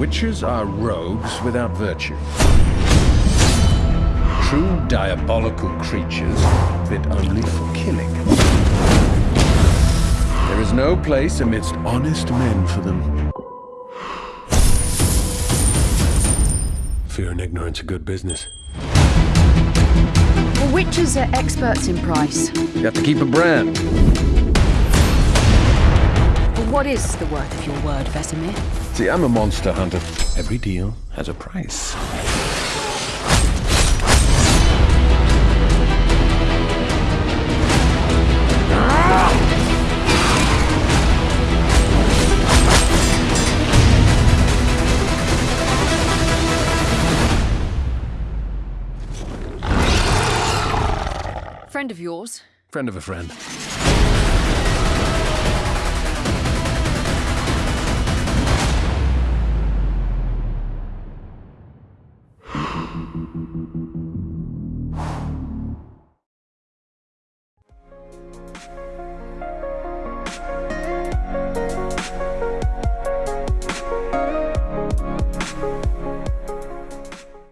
Witchers are rogues without virtue. True diabolical creatures fit only for killing. There is no place amidst honest men for them. Fear and ignorance are good business. Well, witchers are experts in price. You have to keep a brand. But what is the worth of your word, Vesemir? See, I'm a monster hunter. Every deal has a price. Friend of yours? Friend of a friend. Thank you.